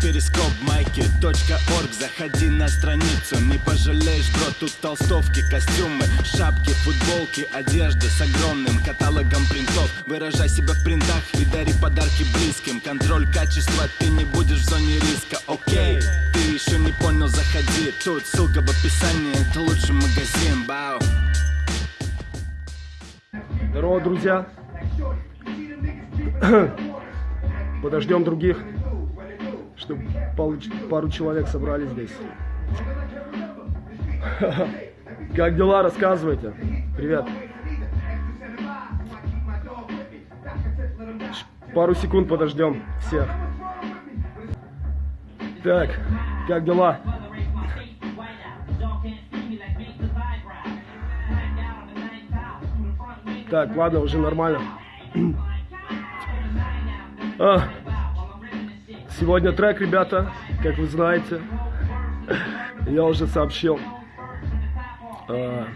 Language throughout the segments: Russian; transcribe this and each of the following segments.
перископ майки .орг. Заходи на страницу, не пожалеешь, бро Тут толстовки, костюмы, шапки, футболки Одежда с огромным каталогом принтов. Выражай себя в принтах и дари подарки близким. Контроль качества, ты не будешь в зоне риска, окей Ты еще не понял, заходи. Тут ссылка в описании, это лучший магазин, бау. Здорово, друзья. Подождем других, чтобы пару человек собрались здесь. Как дела? Рассказывайте. Привет. Пару секунд подождем всех. Так, как дела? Так, ладно, уже нормально. А, сегодня трек, ребята, как вы знаете, я уже сообщил. А,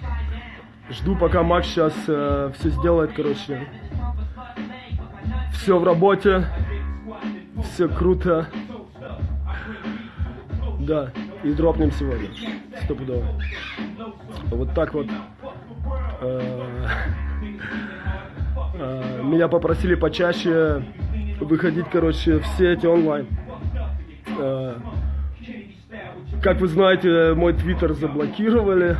жду, пока Макс сейчас а, все сделает, короче. Все в работе, все круто. Да, и дропнем сегодня, стопудово. Вот так вот. А, а, меня попросили почаще выходить, короче, в сети онлайн. А, как вы знаете, мой твиттер заблокировали.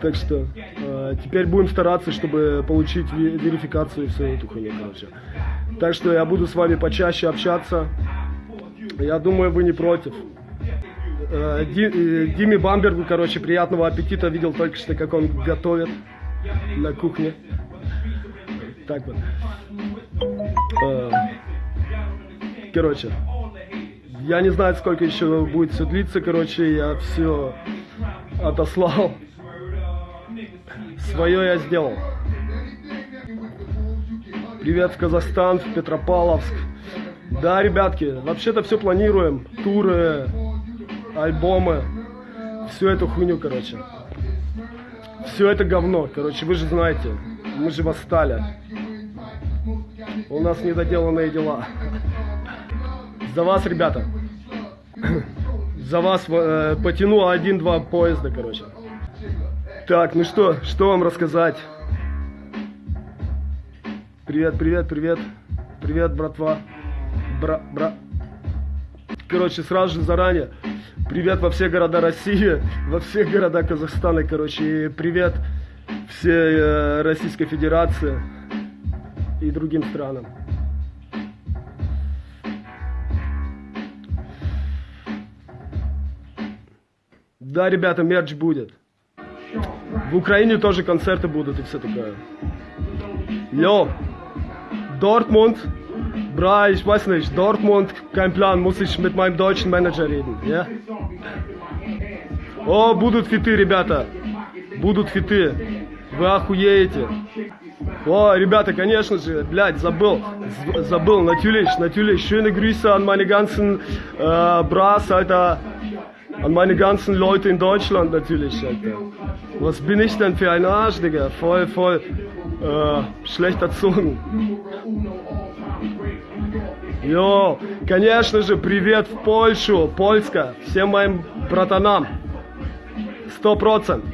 Так что э, теперь будем стараться, чтобы получить верификацию и всю эту хуйню, короче. Так что я буду с вами почаще общаться. Я думаю, вы не против. Э, Ди, Диме Бамбергу, короче, приятного аппетита. Видел только что, как он готовит на кухне так вот. Э, короче, я не знаю, сколько еще будет все длиться, короче, я все отослал. Свое я сделал. Привет в Казахстан, в Петропавловск. Да, ребятки, вообще-то все планируем. Туры, альбомы, всю эту хуйню, короче. Все это говно, короче, вы же знаете. Мы же восстали. У нас недоделанные дела. За вас, ребята. За вас э, потяну один-два поезда, короче. Так, ну что, что вам рассказать? Привет, привет, привет. Привет, братва. Бра, бра. Короче, сразу же заранее. Привет во все города России, во все города Казахстана, короче. И привет всей э, Российской Федерации и другим странам. Да, ребята, мерч будет. В Украине тоже концерты будут и все такое. Йо, Dortmund, bra, ich weiß nicht, Dortmund, kein Plan, muss ich mit meinem deutschen Manager reden, ja? О, будут фиты, ребята, будут фиты, вы охуеете. О, ребята, конечно же, блядь, забыл, забыл, Grüße an meine ganzen äh, Bras, Alter, an meine ganzen Leute in Deutschland natürlich, Alter. Was bin ich denn für ein Arsch, Digga, voll, voll, äh, schlecht erzogen. Йо, конечно же, привет в Польшу, Польска, всем моим братанам, сто процентов.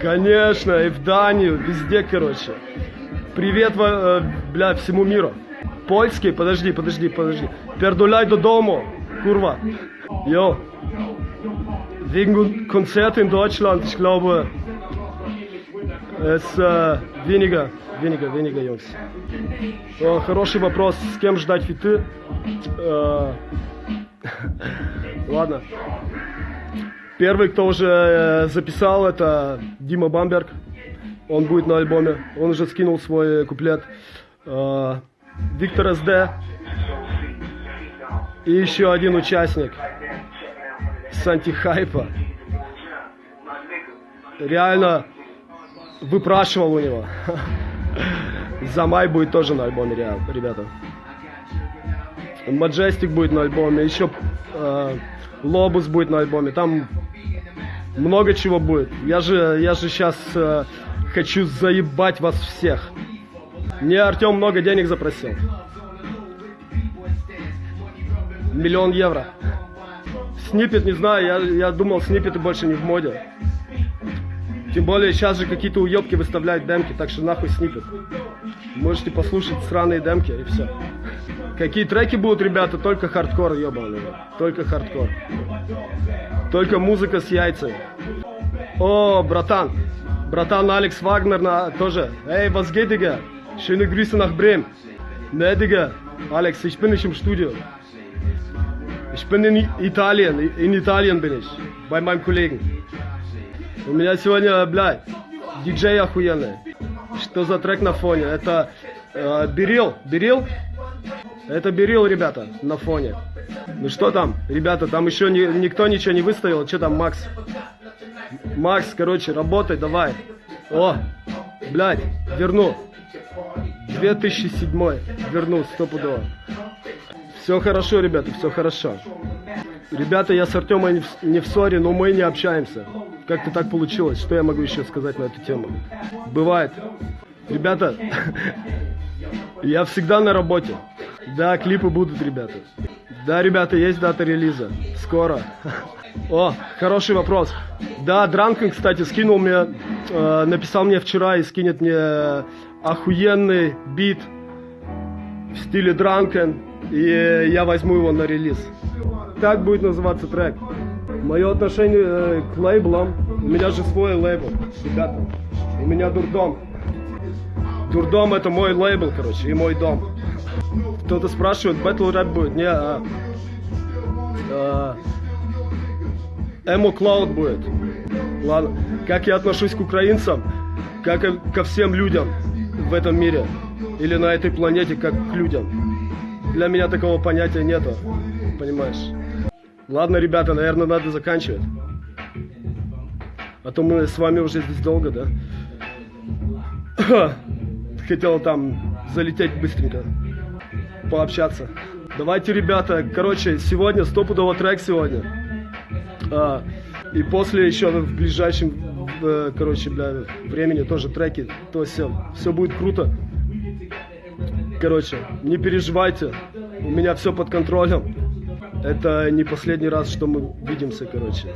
Конечно, и в Данию, везде, короче. Привет, э, бля, всему миру. Польский, подожди, подожди, подожди. Пердуляй до дому, курва. Йо. Wegen Konzerte in Deutschland, ich glaube, es äh, weniger, weniger, weniger, Jungs. О, хороший вопрос, с кем ждать фиты? Э, ладно. Первый, кто уже э, записал, это Дима Бамберг. Он будет на альбоме. Он уже скинул свой куплет. Э, Виктор СД. И еще один участник. С антихайпа. Реально выпрашивал у него. Замай будет тоже на альбоме, ребята. Маджестик будет на альбоме. Еще э, Лобус будет на альбоме. Там много чего будет. Я же, я же сейчас э, хочу заебать вас всех. Мне Артем много денег запросил. Миллион евро. Снипет, не знаю, я, я думал, снипеты больше не в моде. Тем более сейчас же какие-то уебки выставляют демки, так что нахуй снипет. Можете послушать сраные демки и все. Какие треки будут, ребята? Только хардкор, ебаный. Только хардкор. Только музыка с яйцами. О, братан. Братан Алекс Вагнер на, тоже. Ey, was geht, Digga? Schöne Grüße nach Bremen. Ne, Digga. Alex, ich bin nicht im Studio. Ich bin in Italien. In Italien bin ich. Bei meinem Kollegen. У меня сегодня, блядь, диджей охуенный. Что за трек на фоне? Это э, Берил. Берил? Это Берил, ребята, на фоне. Ну что там, ребята, там еще ни, никто ничего не выставил. Что там, Макс? Макс, короче, работай, давай. О, блядь, верну. 2007 верну, стопудово. Все хорошо, ребята, все хорошо. Ребята, я с в, не в ссоре, но мы не общаемся. Как-то так получилось. Что я могу еще сказать на эту тему? Бывает. Ребята, я всегда на работе. Да, клипы будут, ребята. Да, ребята, есть дата релиза. Скоро. О, хороший вопрос. Да, Дранкен, кстати, скинул мне, э, написал мне вчера и скинет мне охуенный бит в стиле Дранкен. И я возьму его на релиз. Так будет называться трек. Мое отношение э, к лейблам. У меня же свой лейбл, ребята. У меня дурдом. Дурдом это мой лейбл, короче, и мой дом. Кто-то спрашивает, батл рэп будет? Не, а, а, Эмо Клауд будет. Ладно. Как я отношусь к украинцам, как и ко всем людям в этом мире или на этой планете, как к людям. Для меня такого понятия нету, понимаешь? Ладно, ребята, наверное, надо заканчивать. А то мы с вами уже здесь долго, да? Хотел там залететь быстренько, пообщаться. Давайте, ребята, короче, сегодня стопудово трек сегодня. А, и после еще в ближайшем, короче, бля, времени тоже треки. То все, все будет круто. Короче, не переживайте, у меня все под контролем. Это не последний раз, что мы видимся, короче.